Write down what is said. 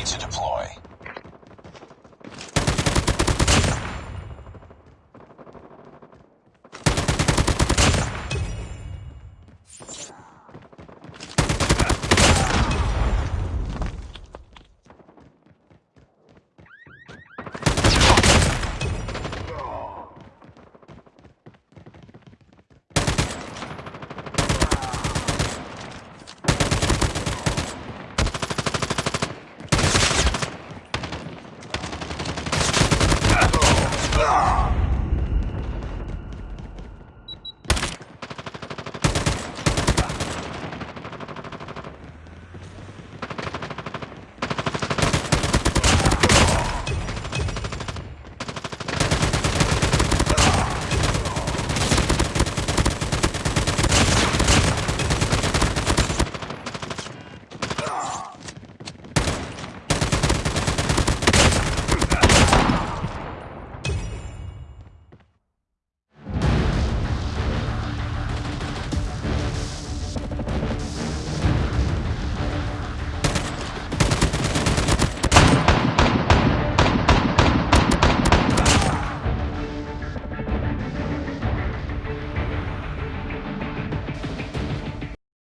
ready to deploy.